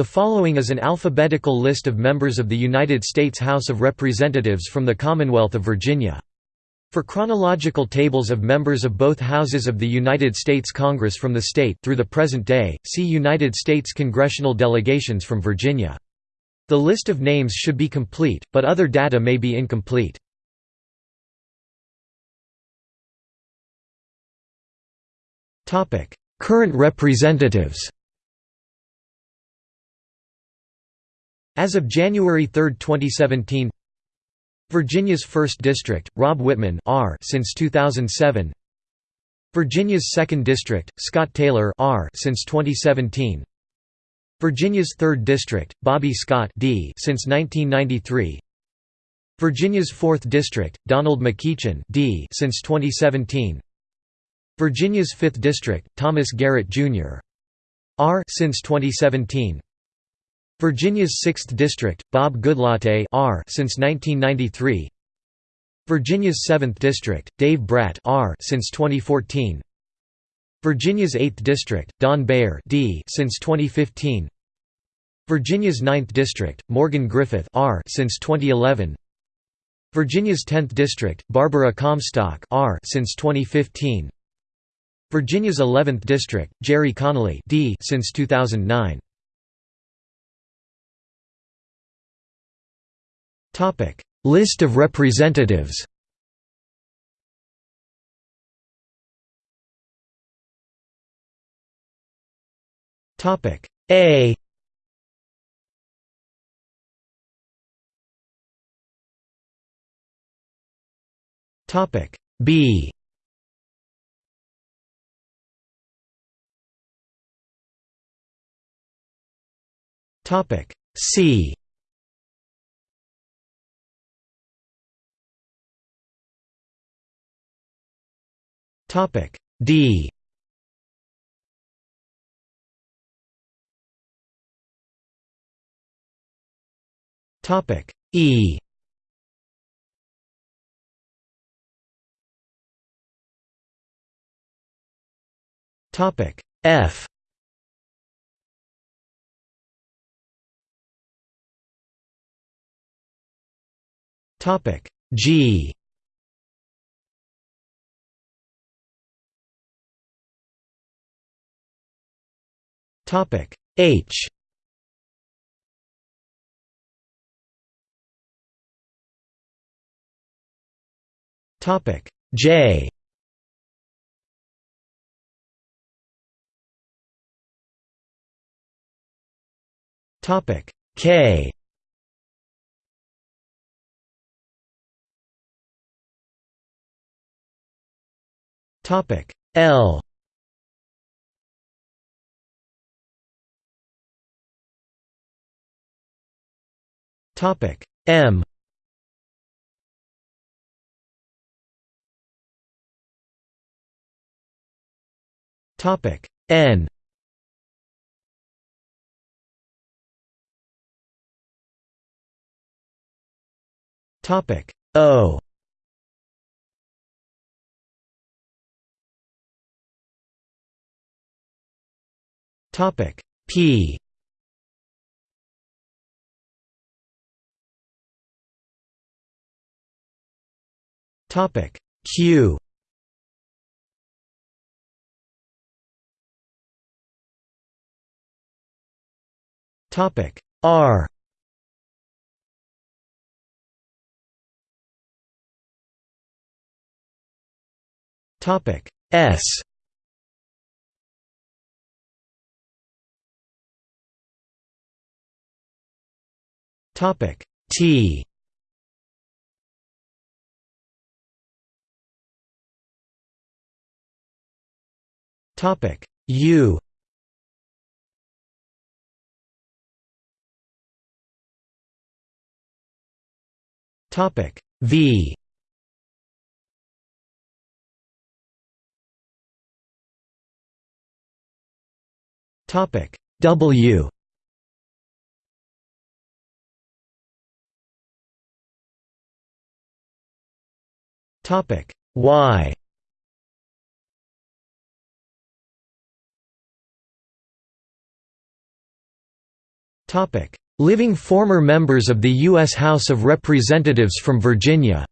The following is an alphabetical list of members of the United States House of Representatives from the Commonwealth of Virginia. For chronological tables of members of both houses of the United States Congress from the state through the present day, see United States congressional delegations from Virginia. The list of names should be complete, but other data may be incomplete. Current representatives As of January 3, 2017 Virginia's 1st District, Rob Wittman R since 2007 Virginia's 2nd District, Scott Taylor R since 2017 Virginia's 3rd District, Bobby Scott D since 1993 Virginia's 4th District, Donald McEachin D since 2017 Virginia's 5th District, Thomas Garrett Jr. R since 2017 Virginia's 6th District, Bob Goodlatte R since 1993 Virginia's 7th District, Dave Brat R since 2014 Virginia's 8th District, Don Beyer D since 2015 Virginia's 9th District, Morgan Griffith R since 2011 Virginia's 10th District, Barbara Comstock R since 2015 Virginia's 11th District, Gerry Connolly D since 2009 List of representatives. Topic: A. Topic: B. Topic: C. Topic D. Topic E. Topic F. Topic G Topic H. Topic J. Topic K. Topic L Topic. M. Topic. N. Topic. O. Topic. P Topic. Q. Topic. R. Topic. S. Topic. T Topic. U. Topic. V. Topic. W. Topic. Y Living former members of the U.S. House of Representatives from Virginia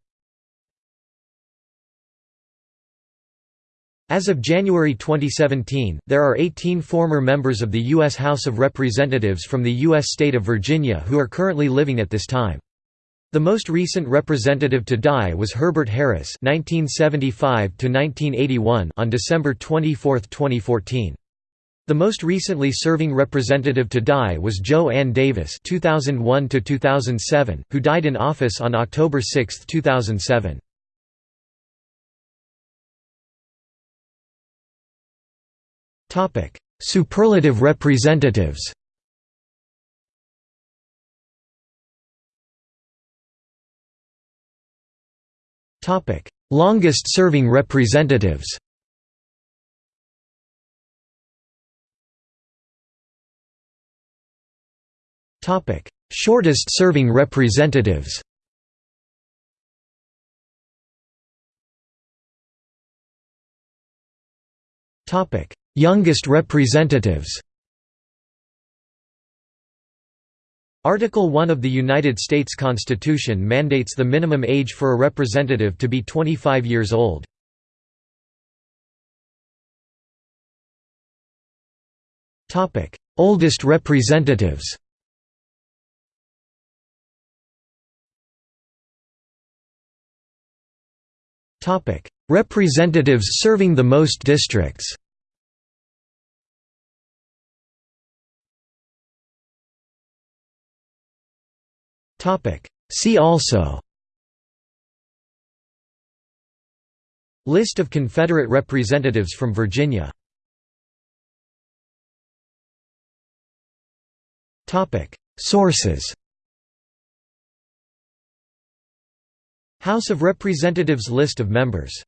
As of January 2017, there are 18 former members of the U.S. House of Representatives from the U.S. state of Virginia who are currently living at this time. The most recent representative to die was Herbert Harris (1975–1981) on December 24, 2014. The most recently serving representative to die was Jo Ann Davis (2001–2007), who died in office on October 6, 2007. Superlative representatives Longest-serving representatives Shortest-serving representatives. Topic: Youngest representatives. Article 1 of the United States Constitution mandates the minimum age for a representative to be 25 years old. Oldest representatives Representatives serving the most districts. Topic: See also. List of Confederate representatives from Virginia. Topic: Sources House of Representatives List of members